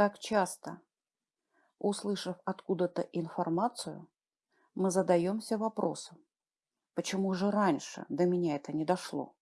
Как часто, услышав откуда-то информацию, мы задаемся вопросом, почему же раньше до меня это не дошло?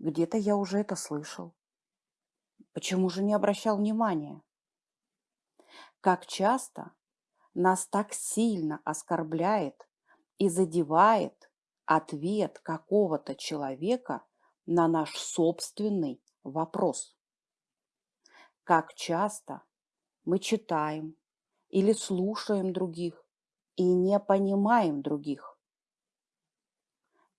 Где-то я уже это слышал. Почему же не обращал внимания? Как часто нас так сильно оскорбляет и задевает ответ какого-то человека на наш собственный вопрос. Как часто мы читаем или слушаем других и не понимаем других.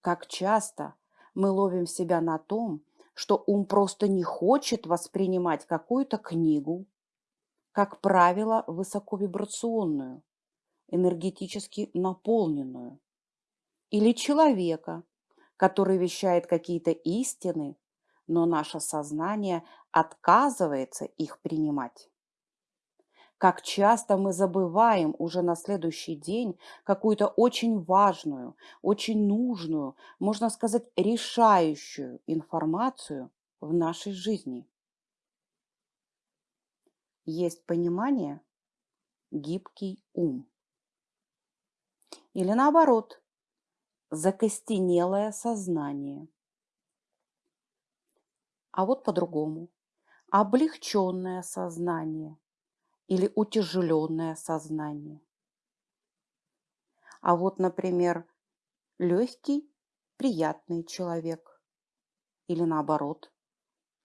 Как часто мы ловим себя на том, что ум просто не хочет воспринимать какую-то книгу, как правило, высоковибрационную, энергетически наполненную, или человека, который вещает какие-то истины, но наше сознание отказывается их принимать. Как часто мы забываем уже на следующий день какую-то очень важную, очень нужную, можно сказать, решающую информацию в нашей жизни. Есть понимание – гибкий ум. Или наоборот, закостенелое сознание. А вот по-другому. Облегченное сознание или утяжеленное сознание. А вот, например, легкий, приятный человек. Или наоборот,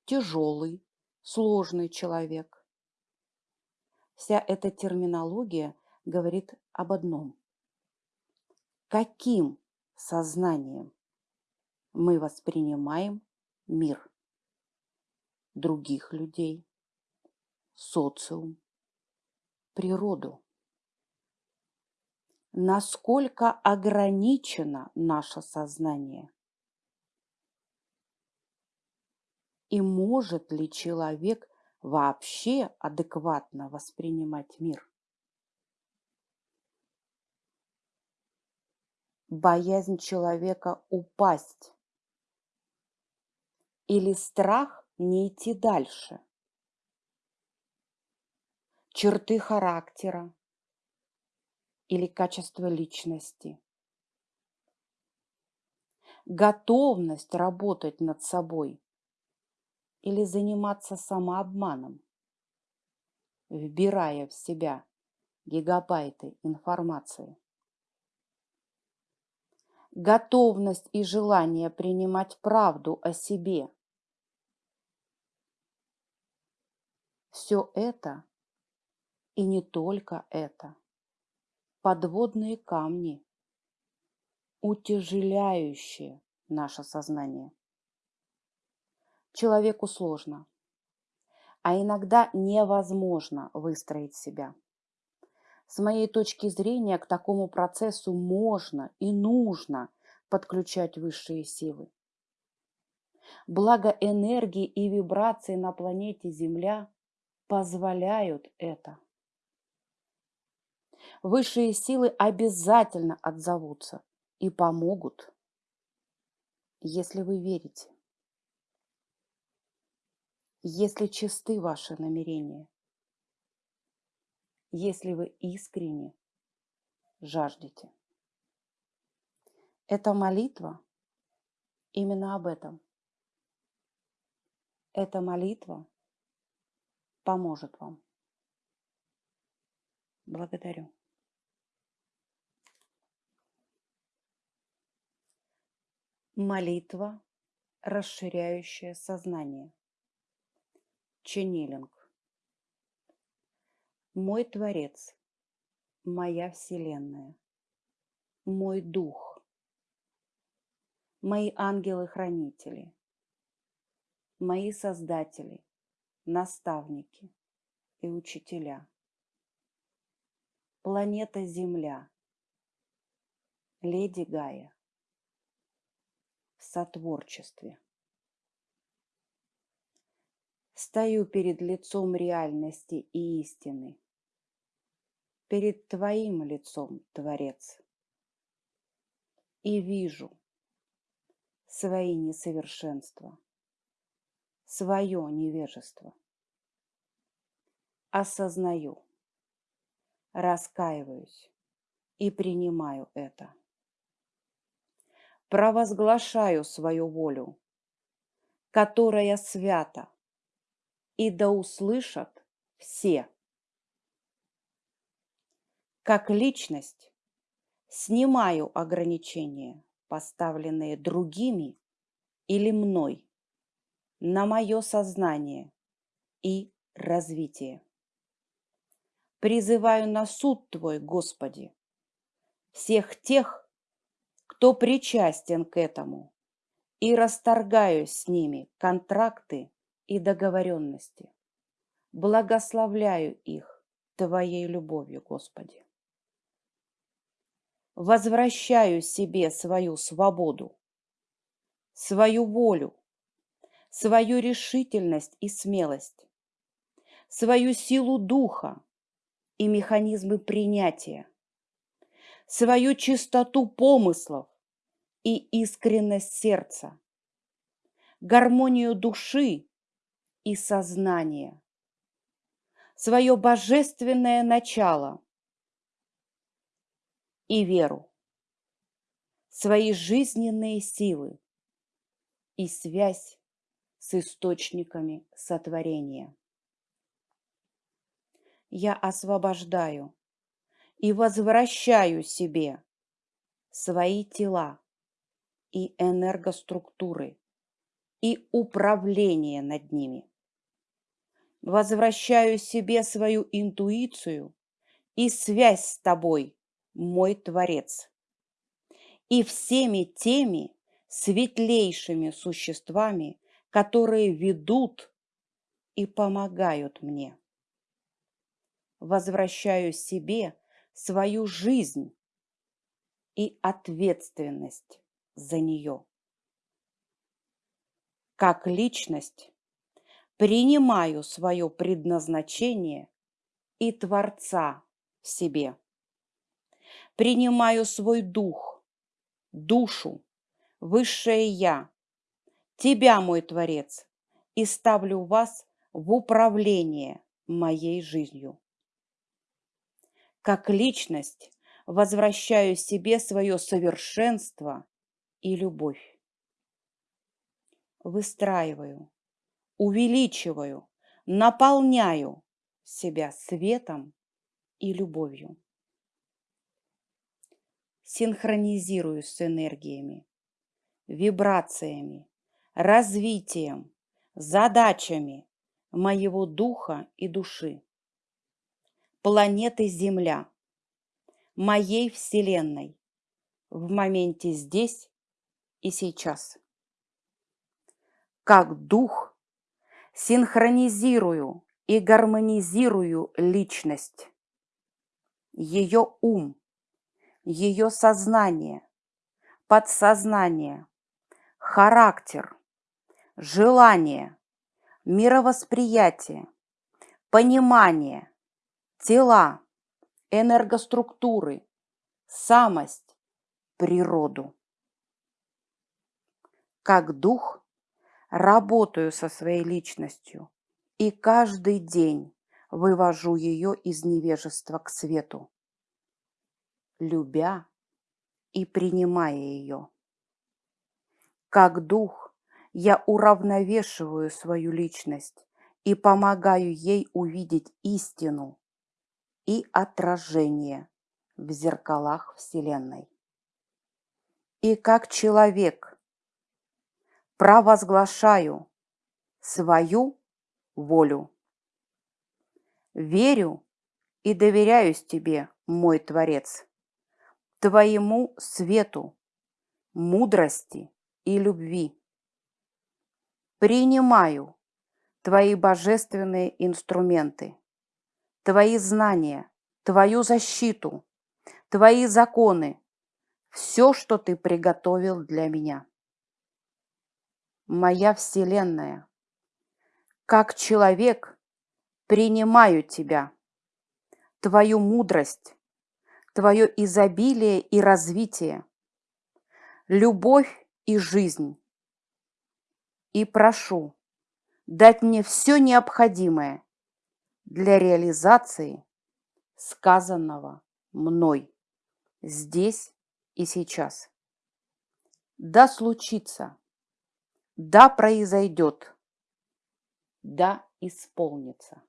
тяжелый, сложный человек. Вся эта терминология говорит об одном. Каким сознанием мы воспринимаем мир, других людей, социум, природу? Насколько ограничено наше сознание? И может ли человек вообще адекватно воспринимать мир. Боязнь человека упасть или страх не идти дальше. Черты характера или качество личности. Готовность работать над собой или заниматься самообманом, вбирая в себя гигабайты информации. Готовность и желание принимать правду о себе. Все это и не только это. Подводные камни, утяжеляющие наше сознание человеку сложно, а иногда невозможно выстроить себя. С моей точки зрения, к такому процессу можно и нужно подключать высшие силы. Благо энергии и вибрации на планете Земля позволяют это. Высшие силы обязательно отзовутся и помогут, если вы верите если чисты ваши намерения, если вы искренне жаждете. Эта молитва именно об этом. Эта молитва поможет вам. Благодарю. Молитва, расширяющая сознание. Ченнилинг. Мой Творец, моя Вселенная, мой Дух, мои ангелы-хранители, мои создатели, наставники и учителя, планета Земля, Леди Гая сотворчестве. Стою перед лицом реальности и истины. Перед Твоим лицом, Творец. И вижу свои несовершенства, свое невежество. осознаю, раскаиваюсь и принимаю это. Провозглашаю свою волю, которая свята, и да услышат все. Как личность снимаю ограничения, поставленные другими или мной, на мое сознание и развитие. Призываю на суд Твой, Господи, всех тех, кто причастен к этому, и расторгаю с ними контракты и договоренности. Благословляю их Твоей любовью, Господи. Возвращаю себе свою свободу, свою волю, свою решительность и смелость, свою силу духа и механизмы принятия, свою чистоту помыслов и искренность сердца, гармонию души и сознания, свое божественное начало и веру, свои жизненные силы и связь с источниками сотворения. Я освобождаю и возвращаю себе свои тела и энергоструктуры и управление над ними. Возвращаю себе свою интуицию и связь с тобой, мой Творец, и всеми теми светлейшими существами, которые ведут и помогают мне. Возвращаю себе свою жизнь и ответственность за нее. Как личность принимаю свое предназначение и Творца в себе. Принимаю свой дух, душу, высшее Я, Тебя, мой Творец, и ставлю вас в управление моей жизнью. Как личность возвращаю себе свое совершенство и любовь. Выстраиваю, увеличиваю, наполняю себя светом и любовью. Синхронизирую с энергиями, вибрациями, развитием, задачами моего духа и души планеты Земля, моей Вселенной, в моменте здесь и сейчас. Как дух синхронизирую и гармонизирую личность, ее ум, ее сознание, подсознание, характер, желание, мировосприятие, понимание – тела, энергоструктуры, самость, природу. Как дух работаю со своей личностью и каждый день вывожу ее из невежества к свету, любя и принимая ее. Как дух я уравновешиваю свою личность и помогаю ей увидеть истину, и отражение в зеркалах Вселенной. И как человек провозглашаю свою волю. Верю и доверяюсь Тебе, мой Творец, Твоему свету, мудрости и любви. Принимаю Твои божественные инструменты твои знания, твою защиту, твои законы, все, что ты приготовил для меня. Моя Вселенная, как человек принимаю тебя, твою мудрость, твое изобилие и развитие, любовь и жизнь. И прошу дать мне все необходимое для реализации сказанного мной здесь и сейчас. Да случится, да произойдет, да исполнится.